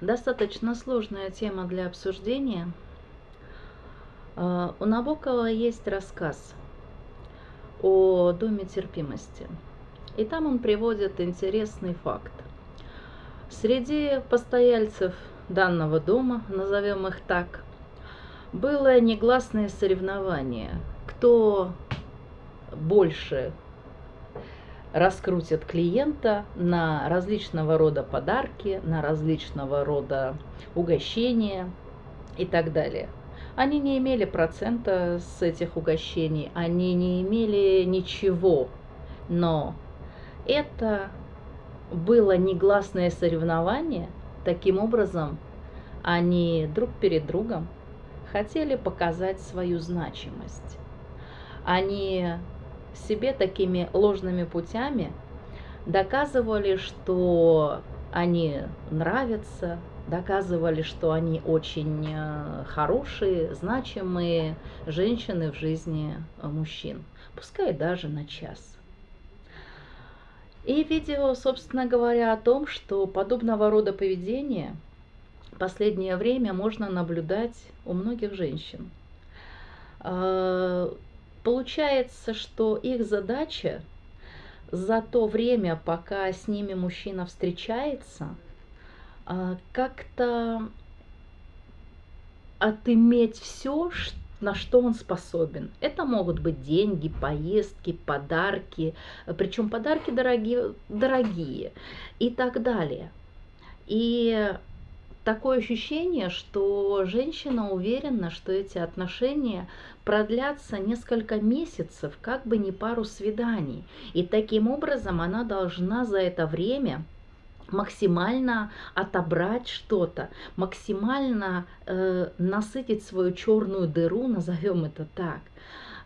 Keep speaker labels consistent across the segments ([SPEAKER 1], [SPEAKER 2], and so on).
[SPEAKER 1] Достаточно сложная тема для обсуждения. А, У Набокова есть рассказ о доме терпимости. И там он приводит интересный факт. Среди постояльцев данного дома, назовем их так, было негласное соревнование, кто больше раскрутит клиента на различного рода подарки, на различного рода угощения и так далее. Они не имели процента с этих угощений, они не имели ничего, но это было негласное соревнование, таким образом они друг перед другом хотели показать свою значимость. Они себе такими ложными путями доказывали, что они нравятся, доказывали, что они очень э, хорошие, значимые женщины в жизни мужчин, пускай даже на час. И видео, собственно говоря, о том, что подобного рода поведение в последнее время можно наблюдать у многих женщин. Получается, что их задача за то время, пока с ними мужчина встречается, а, как-то отыметь все, на что он способен. Это могут быть деньги, поездки, подарки, причем подарки дорогие, дорогие и так далее. И такое ощущение, что женщина уверена, что эти отношения продлятся несколько месяцев, как бы не пару свиданий. И таким образом она должна за это время максимально отобрать что-то, максимально э, насытить свою черную дыру, назовем это так.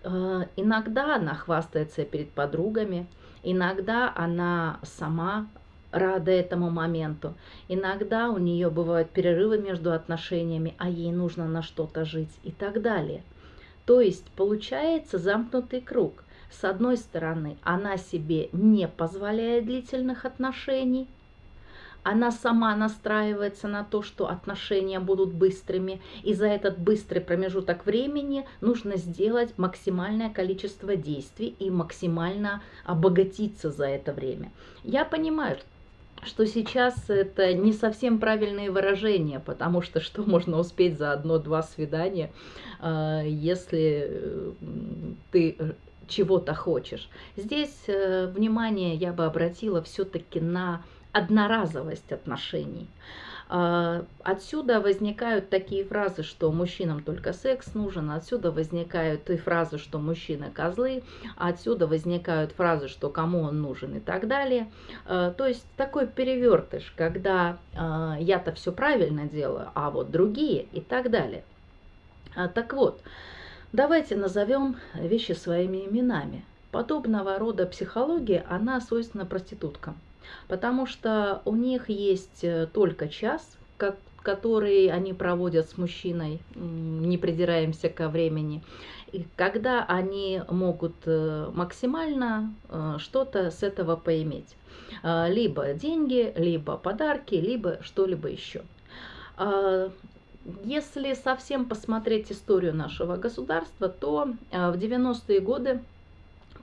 [SPEAKER 1] Э, иногда она хвастается перед подругами, иногда она сама рада этому моменту. Иногда у нее бывают перерывы между отношениями, а ей нужно на что-то жить и так далее. То есть получается замкнутый круг. С одной стороны, она себе не позволяет длительных отношений, она сама настраивается на то, что отношения будут быстрыми, и за этот быстрый промежуток времени нужно сделать максимальное количество действий и максимально обогатиться за это время. Я понимаю, что сейчас это не совсем правильные выражения, потому что что можно успеть за одно-два свидания, а, если э, ты э, чего-то хочешь. Здесь э, внимание я бы обратила все-таки на одноразовость отношений. А, отсюда возникают такие фразы, что мужчинам только секс нужен, отсюда возникают и фразы, что мужчины козлы, отсюда возникают фразы, что кому он нужен и так далее. А, то есть такой перевертыш, когда а, я-то все правильно делаю, а вот другие и так далее. Так вот, давайте назовем вещи своими именами. Подобного рода психология, она свойственна проституткам потому что у них есть э, только час, как, который они проводят с мужчиной, не придираемся ко времени, и когда они могут э, максимально э, что-то с этого поиметь. Либо деньги, либо подарки, либо что-либо еще. Если совсем посмотреть историю нашего государства, то в 90-е годы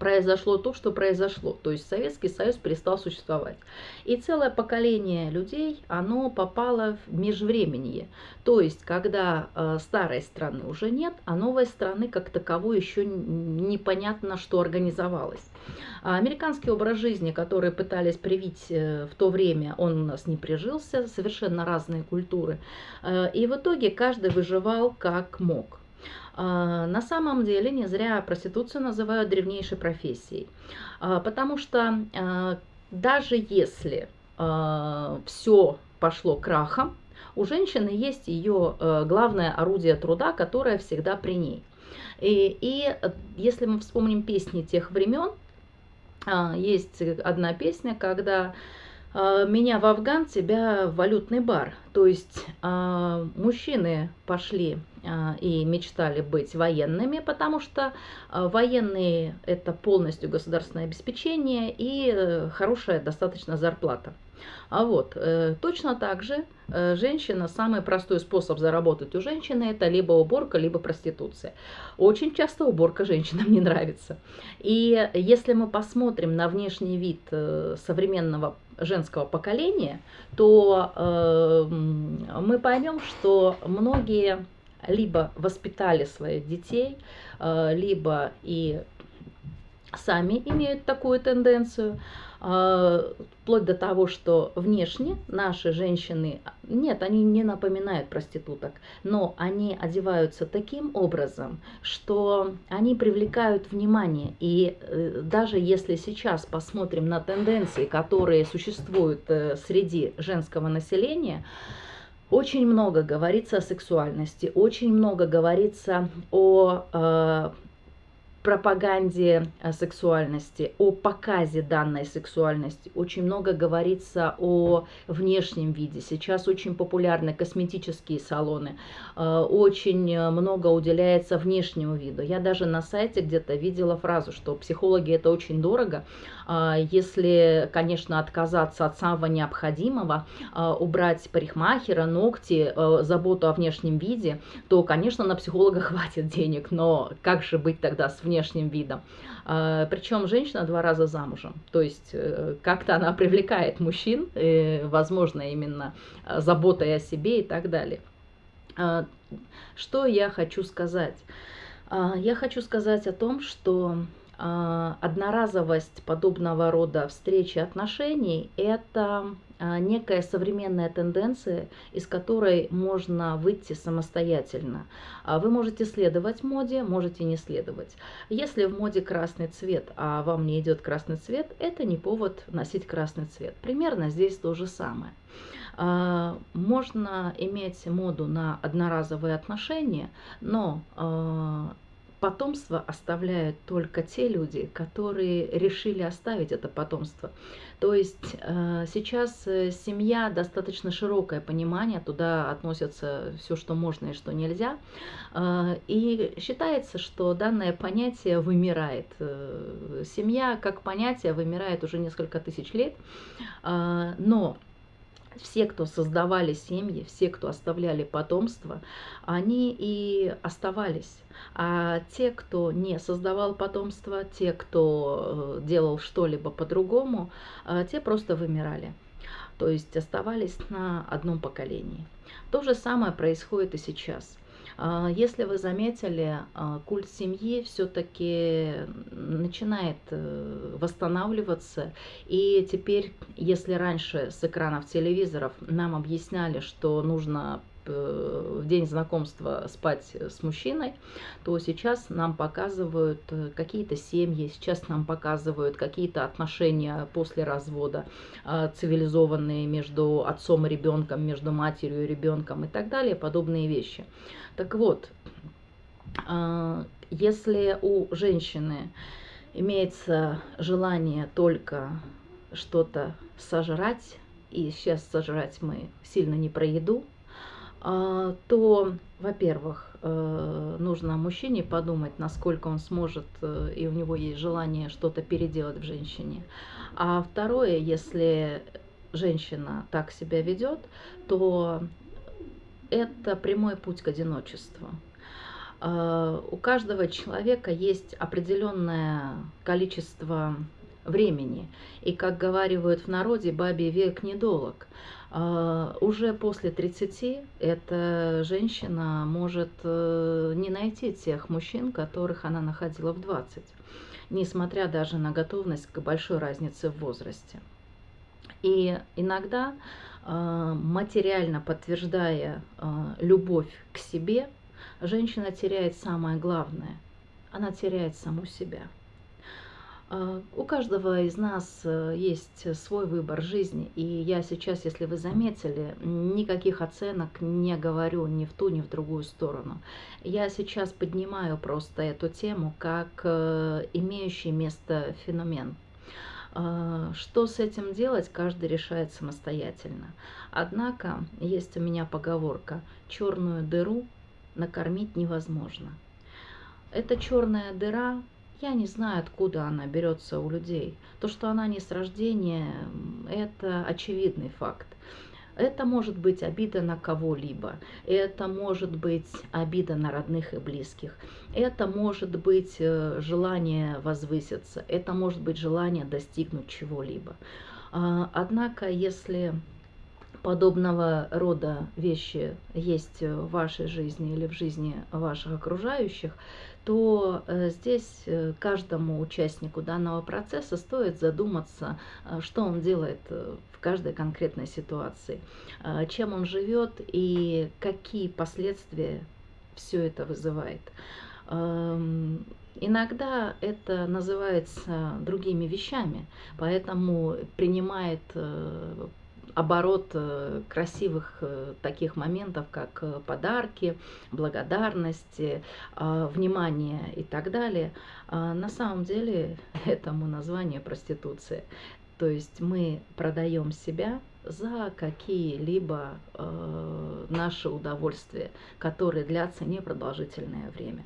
[SPEAKER 1] произошло то, что произошло. То есть Советский Союз перестал существовать. И целое поколение людей, оно попало в межвременье. То есть, когда э, старой страны уже нет, а новой страны как таковой еще непонятно, что организовалось. А американский образ жизни, который пытались привить э, в то время, он у нас не прижился, совершенно разные культуры. Э, и в итоге каждый выживал как мог. А, на самом деле не зря проституцию называют древнейшей профессией, а, потому что а, даже если все пошло крахом, у женщины есть ее главное орудие труда, которое всегда при ней. И, и если мы вспомним песни тех времен, есть одна песня, когда меня в Афган, тебя в валютный бар. То есть э, мужчины пошли э, и мечтали быть военными, потому что э, военные это полностью государственное обеспечение и э, хорошая достаточно зарплата. А вот, э, точно так же э, женщина, самый простой способ заработать у женщины это либо уборка, либо проституция. Очень часто уборка женщинам не нравится. И если мы посмотрим на внешний вид современного женского поколения, то мы поймем, что многие либо воспитали своих детей, э, либо и сами имеют такую тенденцию, а, вплоть до того, что внешне наши женщины, нет, они не напоминают проституток, но они одеваются таким образом, что они привлекают внимание. И э, даже если сейчас посмотрим на тенденции, которые существуют э, среди женского населения, очень много говорится о сексуальности, очень много говорится о э, пропаганде э, сексуальности, о показе данной сексуальности. Очень много говорится о внешнем виде. Сейчас очень популярны косметические салоны. Э, очень много уделяется внешнему виду. Я даже на сайте где-то видела фразу, что психологи это очень дорого. Э, если, конечно, отказаться от самого необходимого, убрать парикмахера, ногти, заботу о внешнем виде, то, конечно, на психолога хватит денег. Но как же быть тогда с внешним внешним видом. А, Причем женщина два раза замужем. То есть э, как-то она привлекает мужчин, э, возможно, именно э, заботой о себе и так далее. А, что я хочу сказать? А, я хочу сказать о том, что одноразовость подобного рода встречи отношений – это а, некая современная тенденция, из которой можно выйти самостоятельно. А вы можете следовать моде, можете не следовать. Если в моде красный цвет, а вам не идет красный цвет, это не повод носить красный цвет. Примерно здесь то же самое. А, можно иметь моду на одноразовые отношения, но потомство оставляют только те люди, которые решили оставить это потомство. То есть э, сейчас э, семья достаточно широкое понимание, туда относятся все, что можно и что нельзя. Э, и считается, что данное понятие вымирает. Семья как понятие вымирает уже несколько тысяч лет, но все, кто создавали семьи, все, кто оставляли потомство, они и оставались. А те, кто не создавал потомство, те, кто э, делал что-либо по-другому, э, те просто вымирали. То есть оставались на одном поколении. То же самое происходит и сейчас. А, если вы заметили, а, культ семьи все-таки начинает э, восстанавливаться. И теперь, если раньше с экранов телевизоров нам объясняли, что нужно в день знакомства спать с мужчиной, то сейчас нам показывают э, какие-то семьи, сейчас нам показывают какие-то отношения после развода, э, цивилизованные между отцом и ребенком, между матерью и ребенком и так далее, подобные вещи. Так вот, если у женщины имеется желание только что-то сожрать, и сейчас сожрать мы сильно не про еду, то, во-первых, э, нужно мужчине подумать, насколько он сможет, э, и у него есть желание что-то переделать в женщине. А второе, если женщина так себя ведет, то это прямой путь к одиночеству. А, у каждого человека есть определенное количество времени. И, как говаривают в народе, бабий век недолог. А, уже после 30 эта женщина может э, не найти тех мужчин, которых она находила в 20, несмотря даже на готовность к большой разнице в возрасте. И иногда, а, материально подтверждая а, любовь к себе, женщина теряет самое главное – она теряет саму себя. А, у каждого из нас э, есть свой выбор жизни, и я сейчас, если вы заметили, никаких оценок не говорю ни в ту, ни в другую сторону. Я сейчас поднимаю просто эту тему как э, имеющий место феномен. А, что с этим делать, каждый решает самостоятельно. Однако есть у меня поговорка «черную дыру накормить невозможно». Эта черная дыра Я не знаю, откуда она берется у людей. То, что она не с рождения, это очевидный факт. Это может быть обида на кого-либо, это может быть обида на родных и близких, это может быть э, желание возвыситься, это может быть желание достигнуть чего-либо. А, однако, если подобного рода вещи есть в вашей жизни или в жизни ваших окружающих, то э, здесь э, каждому участнику данного процесса стоит задуматься, э, что он делает в каждой конкретной ситуации, чем он живет и какие последствия все это вызывает. Эм, иногда это называется другими вещами, поэтому принимает оборот э, красивых э, таких моментов, как э, подарки, благодарности, внимание и так далее, а на самом деле этому название проституция. То есть мы продаем себя за какие-либо э, наши удовольствия, которые длятся непродолжительное время.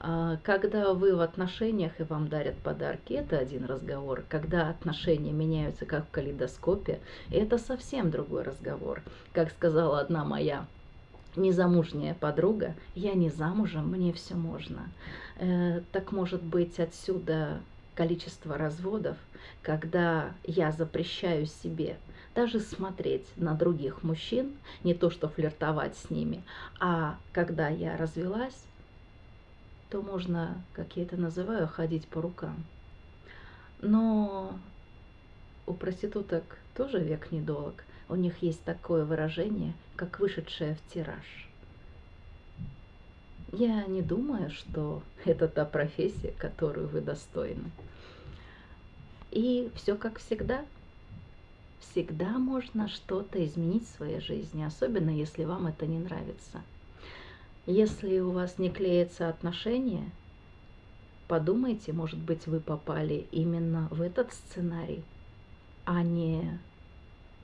[SPEAKER 1] А когда вы в отношениях и вам дарят подарки, это один разговор. Когда отношения меняются как в калейдоскопе, это совсем другой разговор. Как сказала одна моя незамужняя подруга, я не замужем, мне все можно. Э, так может быть отсюда количество разводов, когда я запрещаю себе даже смотреть на других мужчин, не то что флиртовать с ними, а когда я развелась, то можно, как я это называю, ходить по рукам. Но у проституток тоже век недолг. У них есть такое выражение, как вышедшая в тираж. Я не думаю, что это та профессия, которую вы достойны. И все как всегда. Всегда можно что-то изменить в своей жизни, особенно если вам это не нравится. Если у вас не клеятся отношения, подумайте, может быть, вы попали именно в этот сценарий, а не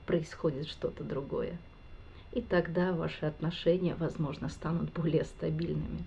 [SPEAKER 1] происходит что-то другое. И тогда ваши отношения, возможно, станут более стабильными.